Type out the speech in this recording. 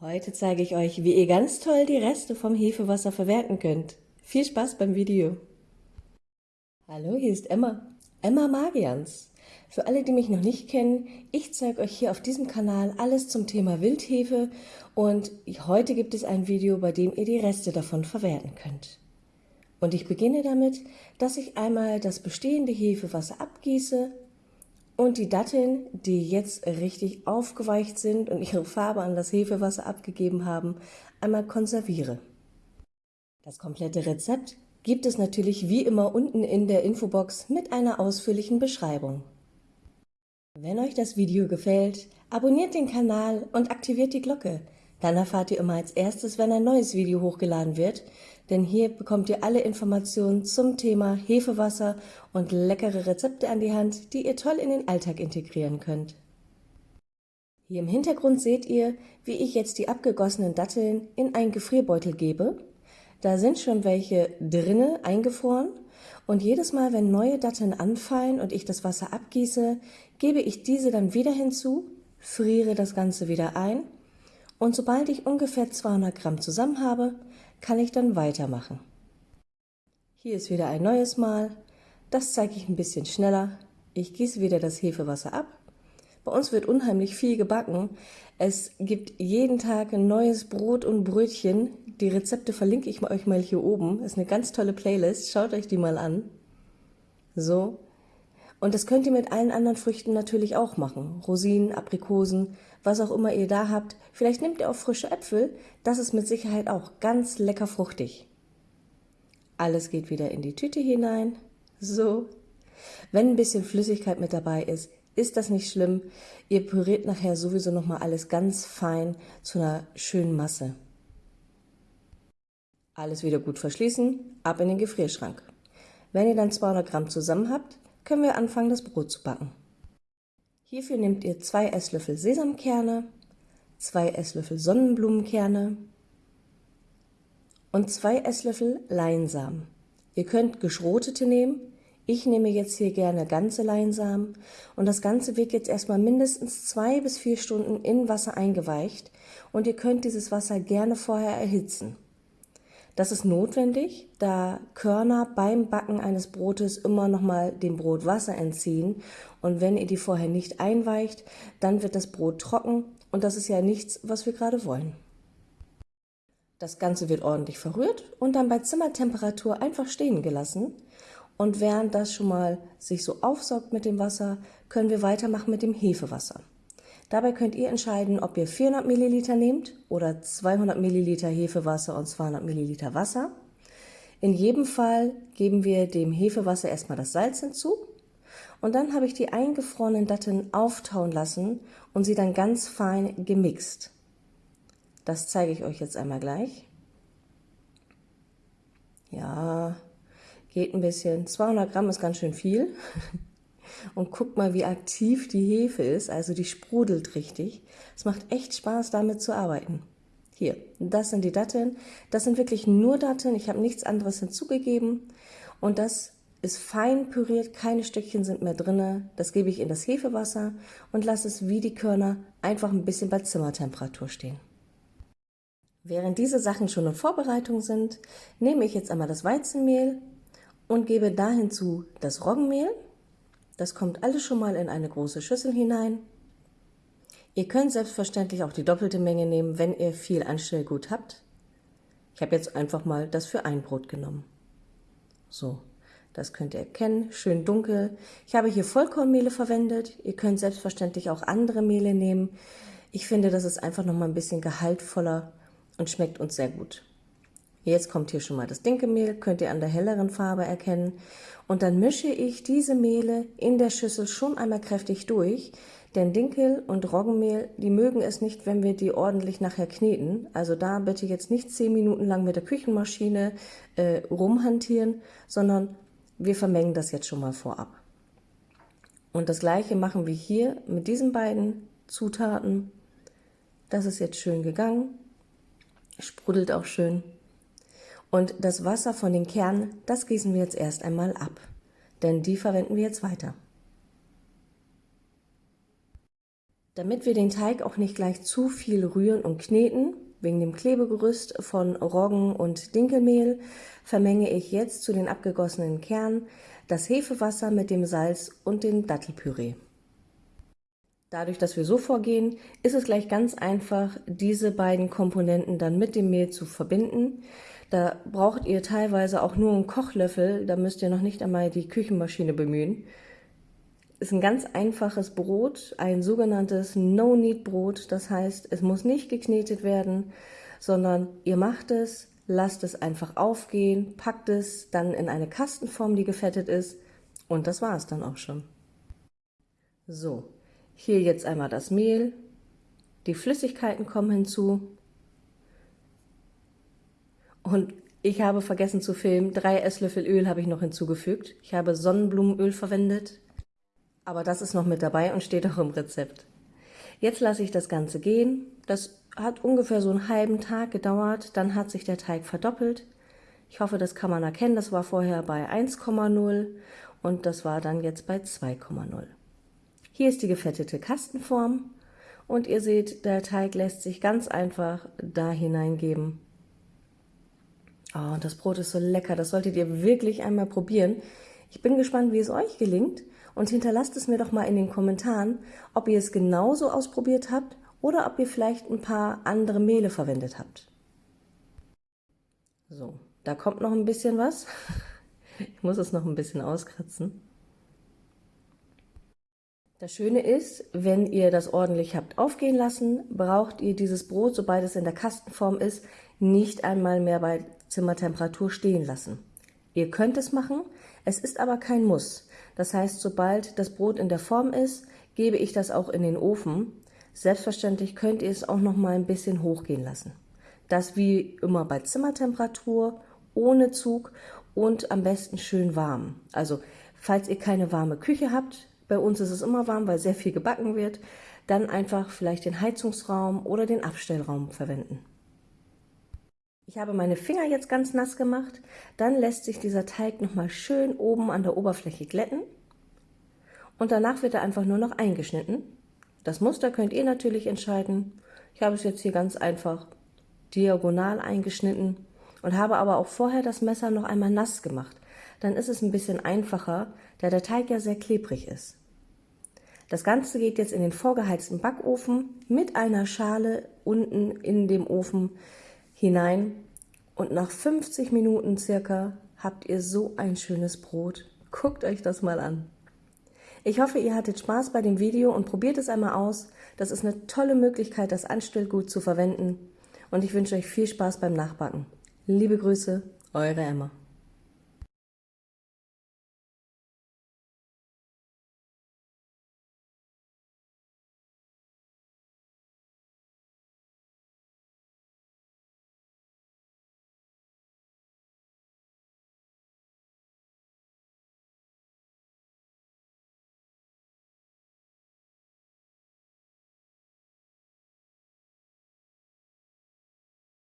Heute zeige ich euch, wie ihr ganz toll die Reste vom Hefewasser verwerten könnt. Viel Spaß beim Video! Hallo, hier ist Emma, Emma Magians. Für alle, die mich noch nicht kennen, ich zeige euch hier auf diesem Kanal alles zum Thema Wildhefe und heute gibt es ein Video, bei dem ihr die Reste davon verwerten könnt. Und ich beginne damit, dass ich einmal das bestehende Hefewasser abgieße und die Datteln, die jetzt richtig aufgeweicht sind und ihre Farbe an das Hefewasser abgegeben haben, einmal konserviere. Das komplette Rezept gibt es natürlich wie immer unten in der Infobox mit einer ausführlichen Beschreibung. Wenn euch das Video gefällt, abonniert den Kanal und aktiviert die Glocke, dann erfahrt ihr immer als erstes, wenn ein neues Video hochgeladen wird, denn hier bekommt ihr alle Informationen zum Thema Hefewasser und leckere Rezepte an die Hand, die ihr toll in den Alltag integrieren könnt. Hier im Hintergrund seht ihr, wie ich jetzt die abgegossenen Datteln in einen Gefrierbeutel gebe. Da sind schon welche drinne eingefroren und jedes Mal, wenn neue Datteln anfallen und ich das Wasser abgieße, gebe ich diese dann wieder hinzu, friere das Ganze wieder ein und sobald ich ungefähr 200 Gramm zusammen habe, kann ich dann weitermachen. Hier ist wieder ein neues Mal. Das zeige ich ein bisschen schneller. Ich gieße wieder das Hefewasser ab. Bei uns wird unheimlich viel gebacken. Es gibt jeden Tag ein neues Brot und Brötchen. Die Rezepte verlinke ich euch mal hier oben. Ist eine ganz tolle Playlist. Schaut euch die mal an. So, und das könnt ihr mit allen anderen Früchten natürlich auch machen. Rosinen, Aprikosen, was auch immer ihr da habt. Vielleicht nehmt ihr auch frische Äpfel. Das ist mit Sicherheit auch ganz lecker fruchtig. Alles geht wieder in die Tüte hinein. So. Wenn ein bisschen Flüssigkeit mit dabei ist, ist das nicht schlimm. Ihr püriert nachher sowieso nochmal alles ganz fein zu einer schönen Masse. Alles wieder gut verschließen, ab in den Gefrierschrank. Wenn ihr dann 200 Gramm zusammen habt, können wir anfangen, das Brot zu backen. Hierfür nehmt ihr zwei Esslöffel Sesamkerne, zwei Esslöffel Sonnenblumenkerne und zwei Esslöffel Leinsamen. Ihr könnt geschrotete nehmen. Ich nehme jetzt hier gerne ganze Leinsamen und das Ganze wird jetzt erstmal mindestens zwei bis vier Stunden in Wasser eingeweicht und ihr könnt dieses Wasser gerne vorher erhitzen. Das ist notwendig, da Körner beim Backen eines Brotes immer nochmal dem Brot Wasser entziehen und wenn ihr die vorher nicht einweicht, dann wird das Brot trocken und das ist ja nichts, was wir gerade wollen. Das Ganze wird ordentlich verrührt und dann bei Zimmertemperatur einfach stehen gelassen. Und während das schon mal sich so aufsaugt mit dem Wasser, können wir weitermachen mit dem Hefewasser. Dabei könnt ihr entscheiden, ob ihr 400 Milliliter nehmt oder 200 Milliliter Hefewasser und 200 Milliliter Wasser. In jedem Fall geben wir dem Hefewasser erstmal das Salz hinzu und dann habe ich die eingefrorenen Datteln auftauen lassen und sie dann ganz fein gemixt. Das zeige ich euch jetzt einmal gleich. Ja, geht ein bisschen. 200 Gramm ist ganz schön viel. Und guck mal, wie aktiv die Hefe ist, also die sprudelt richtig. Es macht echt Spaß, damit zu arbeiten. Hier, das sind die Datteln. Das sind wirklich nur Datteln, ich habe nichts anderes hinzugegeben. Und das ist fein püriert, keine Stückchen sind mehr drin. Das gebe ich in das Hefewasser und lasse es wie die Körner einfach ein bisschen bei Zimmertemperatur stehen. Während diese Sachen schon in Vorbereitung sind, nehme ich jetzt einmal das Weizenmehl und gebe da hinzu das Roggenmehl das kommt alles schon mal in eine große Schüssel hinein. Ihr könnt selbstverständlich auch die doppelte Menge nehmen, wenn ihr viel Anstellgut habt. Ich habe jetzt einfach mal das für ein Brot genommen. So, das könnt ihr erkennen, schön dunkel. Ich habe hier Vollkornmehle verwendet. Ihr könnt selbstverständlich auch andere Mehle nehmen. Ich finde, das ist einfach noch mal ein bisschen gehaltvoller und schmeckt uns sehr gut. Jetzt kommt hier schon mal das Dinkelmehl, könnt ihr an der helleren Farbe erkennen. Und dann mische ich diese Mehle in der Schüssel schon einmal kräftig durch, denn Dinkel und Roggenmehl, die mögen es nicht, wenn wir die ordentlich nachher kneten. Also da bitte jetzt nicht zehn Minuten lang mit der Küchenmaschine äh, rumhantieren, sondern wir vermengen das jetzt schon mal vorab. Und das gleiche machen wir hier mit diesen beiden Zutaten. Das ist jetzt schön gegangen, sprudelt auch schön. Und das Wasser von den Kernen, das gießen wir jetzt erst einmal ab, denn die verwenden wir jetzt weiter. Damit wir den Teig auch nicht gleich zu viel rühren und kneten, wegen dem Klebegerüst von Roggen und Dinkelmehl, vermenge ich jetzt zu den abgegossenen Kernen das Hefewasser mit dem Salz und dem Dattelpüree. Dadurch, dass wir so vorgehen, ist es gleich ganz einfach, diese beiden Komponenten dann mit dem Mehl zu verbinden. Da braucht ihr teilweise auch nur einen Kochlöffel, da müsst ihr noch nicht einmal die Küchenmaschine bemühen. Ist ein ganz einfaches Brot, ein sogenanntes No-Knead-Brot. Das heißt, es muss nicht geknetet werden, sondern ihr macht es, lasst es einfach aufgehen, packt es dann in eine Kastenform, die gefettet ist und das war es dann auch schon. So, hier jetzt einmal das Mehl, die Flüssigkeiten kommen hinzu und ich habe vergessen zu filmen, drei Esslöffel Öl habe ich noch hinzugefügt. Ich habe Sonnenblumenöl verwendet, aber das ist noch mit dabei und steht auch im Rezept. Jetzt lasse ich das Ganze gehen. Das hat ungefähr so einen halben Tag gedauert, dann hat sich der Teig verdoppelt. Ich hoffe, das kann man erkennen, das war vorher bei 1,0 und das war dann jetzt bei 2,0. Hier ist die gefettete Kastenform und ihr seht, der Teig lässt sich ganz einfach da hineingeben. Oh, und das Brot ist so lecker, das solltet ihr wirklich einmal probieren. Ich bin gespannt, wie es euch gelingt und hinterlasst es mir doch mal in den Kommentaren, ob ihr es genauso ausprobiert habt oder ob ihr vielleicht ein paar andere Mehle verwendet habt. So, da kommt noch ein bisschen was. Ich muss es noch ein bisschen auskratzen. Das Schöne ist, wenn ihr das ordentlich habt aufgehen lassen, braucht ihr dieses Brot, sobald es in der Kastenform ist, nicht einmal mehr bei Zimmertemperatur stehen lassen. Ihr könnt es machen, es ist aber kein Muss. Das heißt, sobald das Brot in der Form ist, gebe ich das auch in den Ofen. Selbstverständlich könnt ihr es auch noch mal ein bisschen hochgehen lassen. Das wie immer bei Zimmertemperatur, ohne Zug und am besten schön warm. Also falls ihr keine warme Küche habt, bei uns ist es immer warm, weil sehr viel gebacken wird. Dann einfach vielleicht den Heizungsraum oder den Abstellraum verwenden. Ich habe meine Finger jetzt ganz nass gemacht. Dann lässt sich dieser Teig nochmal schön oben an der Oberfläche glätten. Und danach wird er einfach nur noch eingeschnitten. Das Muster könnt ihr natürlich entscheiden. Ich habe es jetzt hier ganz einfach diagonal eingeschnitten und habe aber auch vorher das Messer noch einmal nass gemacht. Dann ist es ein bisschen einfacher, da der Teig ja sehr klebrig ist. Das Ganze geht jetzt in den vorgeheizten Backofen mit einer Schale unten in dem Ofen hinein und nach 50 Minuten circa habt ihr so ein schönes Brot. Guckt euch das mal an. Ich hoffe, ihr hattet Spaß bei dem Video und probiert es einmal aus. Das ist eine tolle Möglichkeit, das Anstellgut zu verwenden. Und ich wünsche euch viel Spaß beim Nachbacken. Liebe Grüße, eure Emma.